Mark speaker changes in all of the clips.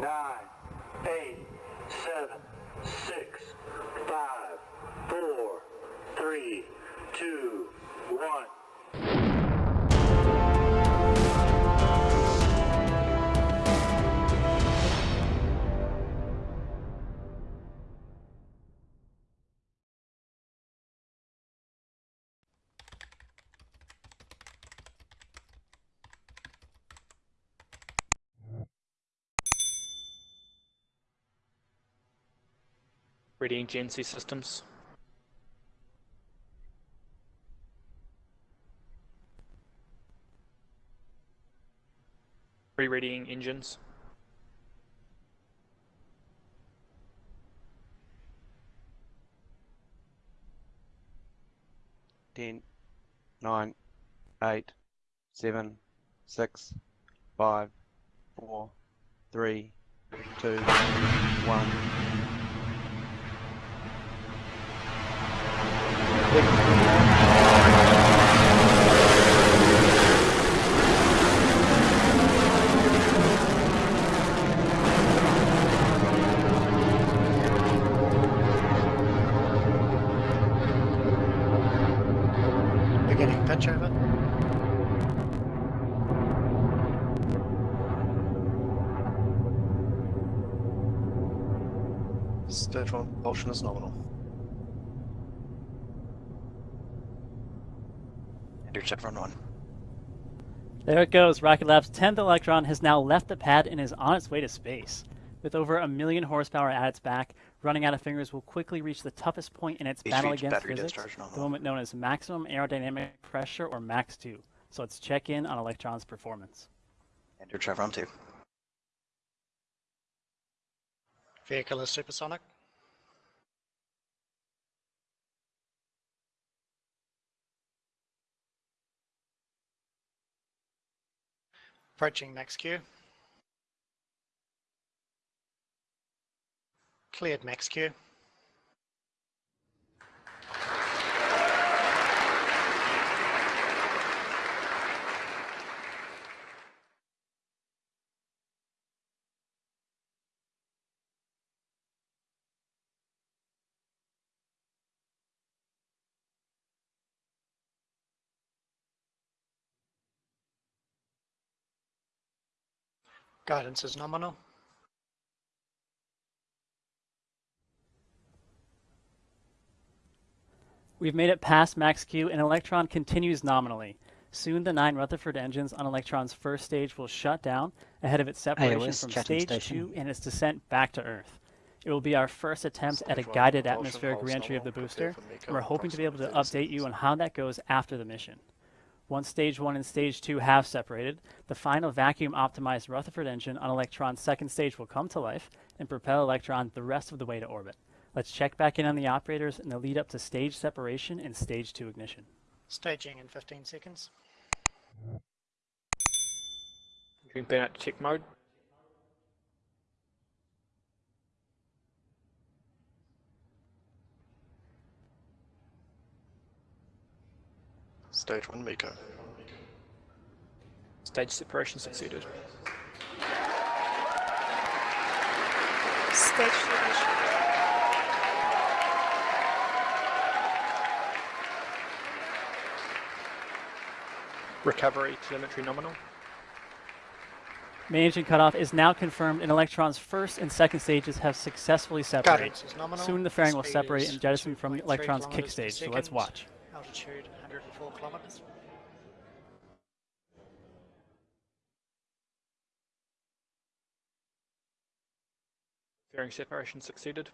Speaker 1: nine, eight, seven, six, five, four, three, two, one.
Speaker 2: Reading GNC systems. Rereading engines.
Speaker 3: ten, nine, eight, seven, six, five, four, three, two, one.
Speaker 4: One propulsion is nominal.
Speaker 5: Enter Chevron 1.
Speaker 6: There it goes. Rocket Lab's 10th Electron has now left the pad and is on its way to space. With over a million horsepower at its back, running out of fingers will quickly reach the toughest point in its
Speaker 5: HV
Speaker 6: battle against physics, the moment known as maximum aerodynamic pressure, or Max Q. So let's check in on Electron's performance.
Speaker 5: Enter Chevron 2.
Speaker 7: Vehicle is supersonic. Approaching max Q. Cleared max Q. Guidance is nominal.
Speaker 6: We've made it past max Q and Electron continues nominally. Soon the nine Rutherford engines on Electron's first stage will shut down ahead of its separation from
Speaker 8: Chatham
Speaker 6: stage
Speaker 8: Station.
Speaker 6: 2 and its descent back to Earth. It will be our first attempt at a guided atmospheric reentry of the booster,
Speaker 4: prepare for MECO
Speaker 6: and we're hoping to be able to update you on how that goes after the mission. Once stage 1 and stage 2 have separated, the final vacuum optimized Rutherford engine on Electron's second stage will come to life and propel Electron the rest of the way to orbit. Let's check back in on the operators in the lead up to stage separation and stage 2 ignition.
Speaker 7: Staging in 15 seconds.
Speaker 2: Moving burnout to check mode.
Speaker 4: Stage one MECO.
Speaker 2: Stage separation succeeded.
Speaker 9: Stage two ignition.
Speaker 2: Recovery telemetry nominal.
Speaker 6: Main engine cutoff is now confirmed and Electron's first and second stages have successfully separated.
Speaker 7: Guidance is nominal.
Speaker 6: Soon the fairing will separate and jettison from
Speaker 7: 2.3
Speaker 6: Electron's kick stage, so let's watch.
Speaker 7: Altitude 104 kilometers.
Speaker 2: Fairing separation succeeded.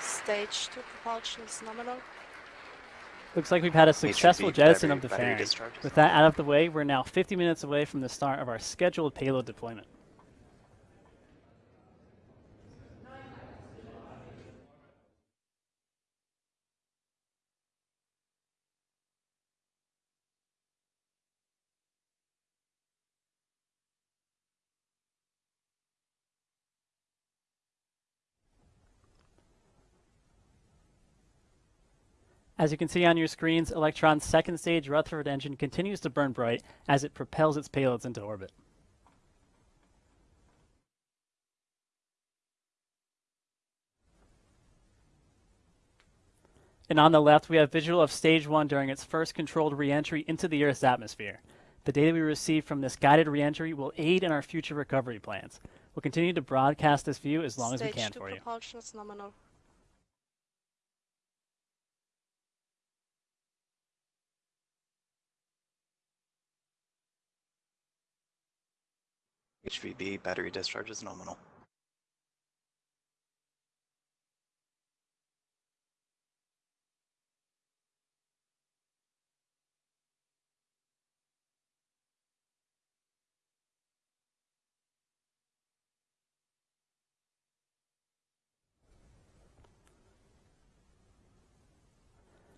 Speaker 9: Stage two propulsion is nominal.
Speaker 6: Looks like we've had a successful jettison of the
Speaker 5: battery
Speaker 6: fairing. With that out of the way, we're now 50 minutes away from the start of our scheduled payload deployment. As you can see on your screens, Electron's second stage Rutherford engine continues to burn bright as it propels its payloads into orbit. And on the left, we have visual of stage one during its first controlled reentry into the Earth's atmosphere. The data we receive from this guided reentry will aid in our future recovery plans. We'll continue to broadcast this view as long as we can for you.
Speaker 9: propulsion is nominal.
Speaker 5: HVB battery discharge is nominal.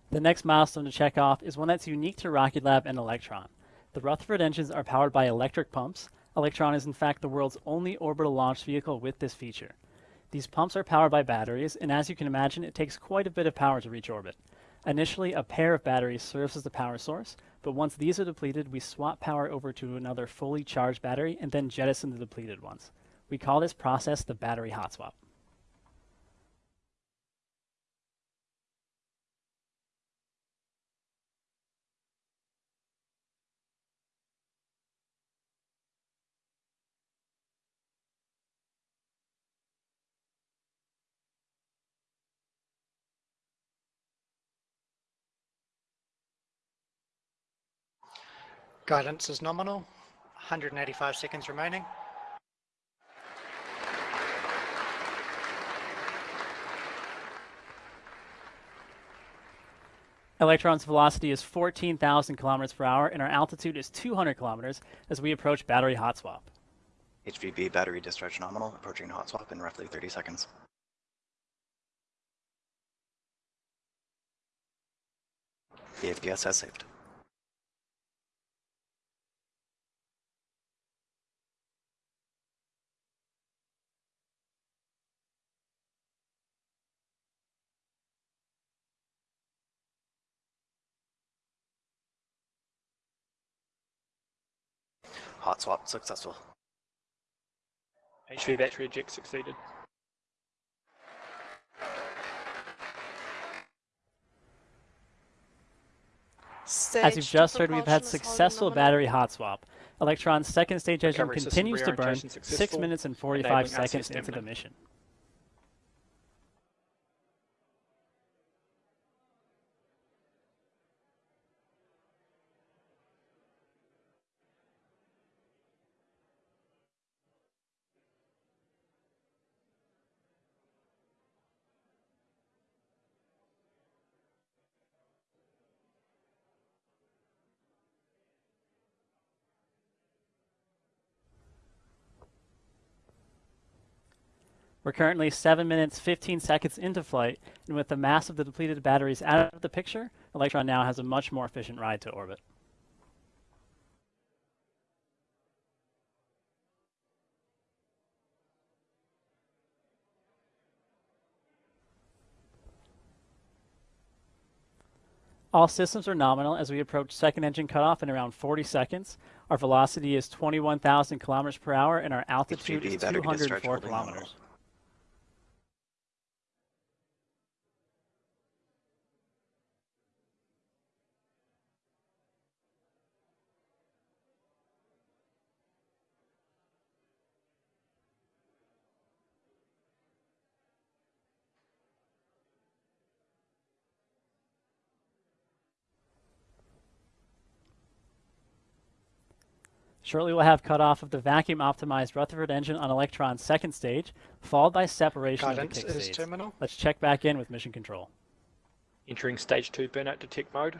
Speaker 6: The next milestone to check off is one that's unique to Rocket Lab and Electron. The Rutherford engines are powered by electric pumps. Electron is in fact the world's only orbital launch vehicle with this feature. These pumps are powered by batteries, and as you can imagine, it takes quite a bit of power to reach orbit. Initially, a pair of batteries serves as the power source, but once these are depleted, we swap power over to another fully charged battery and then jettison the depleted ones. We call this process the battery hot swap.
Speaker 7: Guidance is nominal. 185 seconds remaining.
Speaker 6: Electron's velocity is 14,000 kilometers per hour, and our altitude is 200 kilometers as we approach battery hot swap.
Speaker 5: HVB battery discharge nominal, approaching hot swap in roughly 30 seconds. The APS has saved. Hot swap successful.
Speaker 2: HV battery eject succeeded.
Speaker 9: Stage
Speaker 6: As you've just heard, we've had
Speaker 9: propulsion is holding
Speaker 6: successful battery hot swap. Electron's second stage engine continues to burn 6 minutes and 45 seconds into the mission. We're currently 7 minutes 15 seconds into flight, and with the mass of the depleted batteries out of the picture, Electron now has a much more efficient ride to orbit. All systems are nominal as we approach second engine cutoff in around 40 seconds. Our velocity is 21,000 kilometers per hour, and our altitude is
Speaker 5: battery
Speaker 6: 204
Speaker 5: holding nominal.
Speaker 6: kilometers. Shortly, we'll have cutoff of the vacuum optimized Rutherford engine on Electron's second stage, followed by separation
Speaker 7: Guidance
Speaker 6: of the kick
Speaker 7: is
Speaker 6: stage.
Speaker 7: terminal.
Speaker 6: Let's check back in with mission control.
Speaker 2: Entering stage 2 burnout detect mode.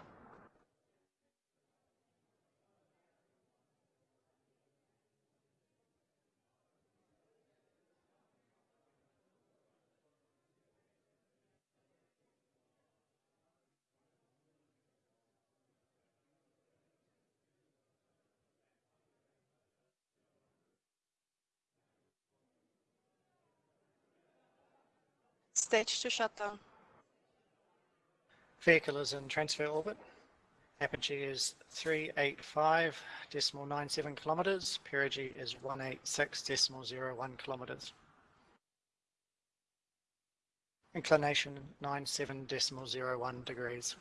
Speaker 9: Stage 2 shutdown.
Speaker 7: Vehicle is in transfer orbit. Apogee is 385.97 kilometers. Perigee is one eight six decimal 186.01 kilometers. Inclination 97.01 degrees.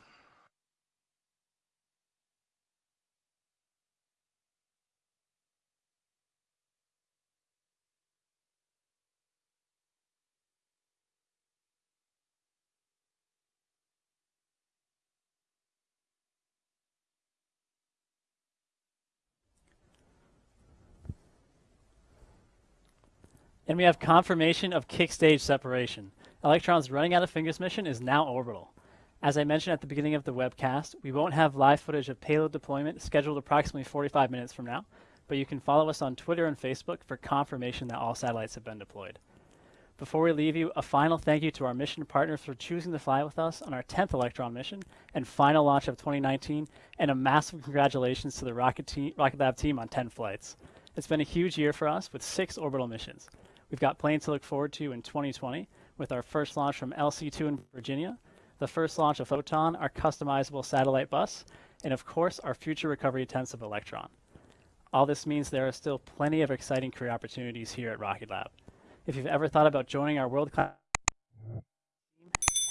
Speaker 6: And we have confirmation of kick stage separation. Electron's running out of fingers mission is now orbital. As I mentioned at the beginning of the webcast, we won't have live footage of payload deployment scheduled approximately 45 minutes from now, but you can follow us on Twitter and Facebook for confirmation that all satellites have been deployed. Before we leave you, a final thank you to our mission partners for choosing to fly with us on our 10th Electron mission and final launch of 2019, and a massive congratulations to the Rocket, Rocket Lab team on 10 flights. It's been a huge year for us with six orbital missions. We've got plenty to look forward to in 2020 with our first launch from LC2 in Virginia, the first launch of Photon, our customizable satellite bus, and of course our future recovery attempts of Electron. All this means there are still plenty of exciting career opportunities here at Rocket Lab. If you've ever thought about joining our world-class team,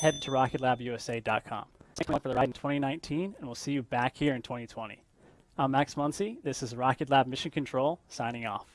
Speaker 6: head to rocketlabusa.com. Thank you for the ride in 2019, and we'll see you back here in 2020. I'm Max Muncy. This is Rocket Lab Mission Control, signing off.